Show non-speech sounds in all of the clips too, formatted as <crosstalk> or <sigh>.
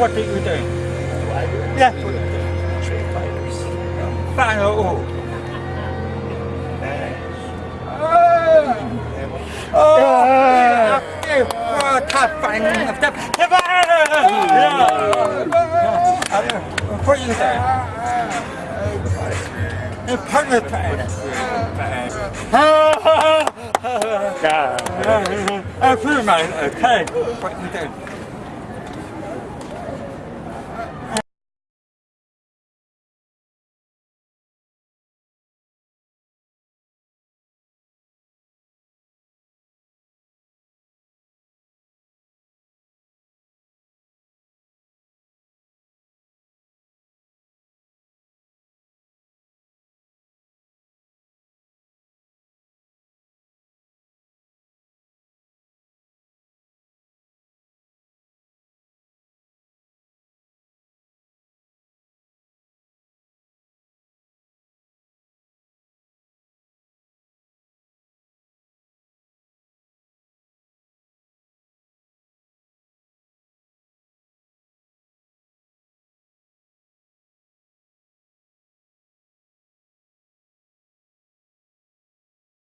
What are you doing? Yeah. Street fighters. Fire. Oh. Oh. Oh. Oh. Top five. Top five. Yeah. What are you doing? Partner. I feel my okay. Do you think?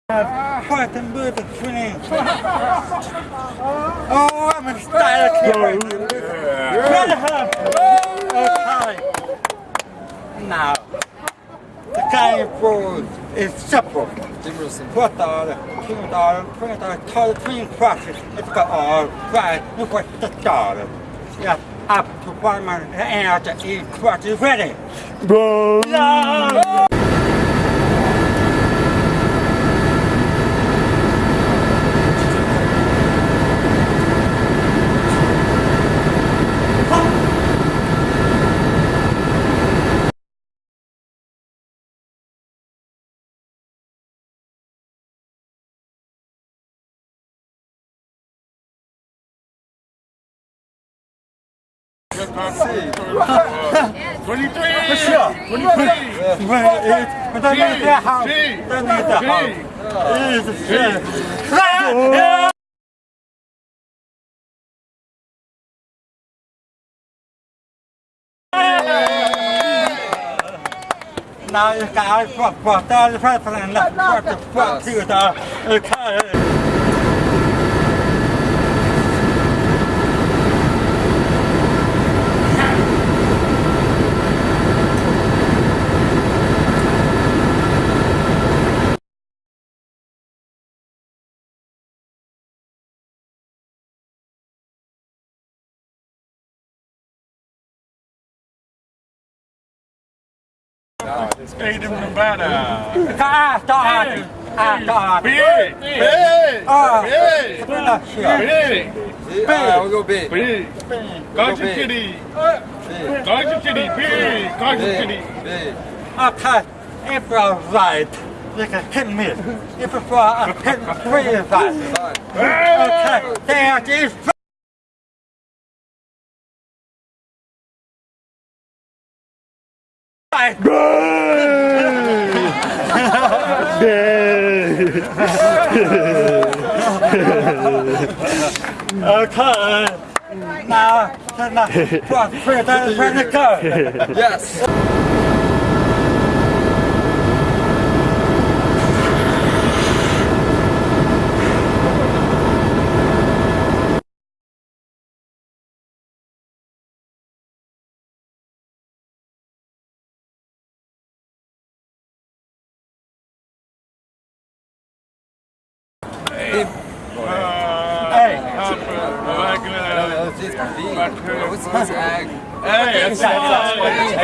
Oh, I'm in style here. Okay. Now, the guy for is simple. Put the two dollar, twenty dollar, total twin crosses. It's got all right. Look what the dollar. Yeah, up to one man and out the eight crosses ready. Yeah. It? Now you got to fuck, fuck, that's the first thing, that's what the fuck you do. Okay. State of Nevada. Ah. Ah. Big. Big. Ah, Big. sure. Big. Ah, we'll go big. Big. Garden big. City. Big. Garden City. Big. Garden City. Big. Big. Okay, if you're right, you can hit me. If you're wrong, I hit three of us. Okay, there is. Right. Okay. Now, now, what, where does it go? Yes. Hey, Oh, this is big. What's what's ag? Hey, that's That's what hey,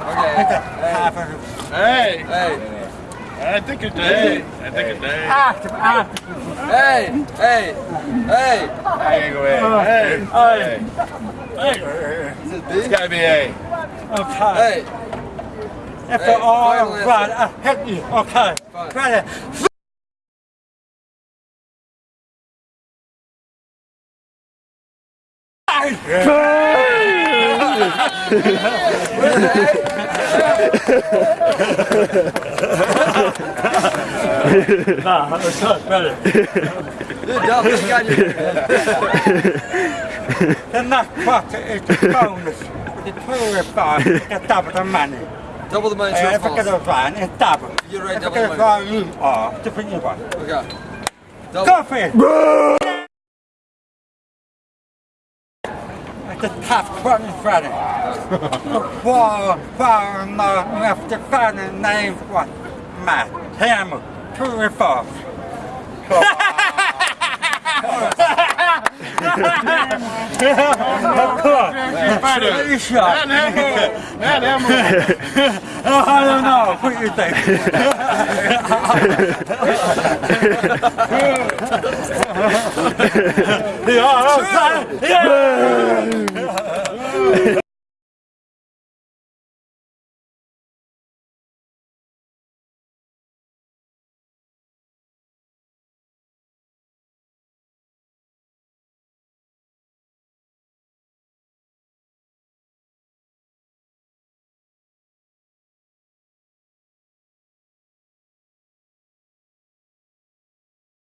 Okay. half of Hey. Hey, Hey. I think a day. I think a day. after, after. Hey. Hey. Hey. I ain't go ahead. Hey, Hey, hey. Is it It's big? gotta be A. okay. Hey. If Hey, they're all final right, answer. I hit you. Okay. Fine. Ready. Hey. Nah, it's not better. Good job, this guy. The next part is the bonus. The two five, the double the money. Double the money, Uh, true if or I get false? a van, it's double. You're right, If double I the get a money. van, you are different you are. Okay. Double. Go for it. The top one Friday. Four, four, no, left the name what? Matt, Hammer, two and four. Of course. Sure? Not Hammer. Oh, I don't know. What you think? <laughs> <laughs> yeah, yeah.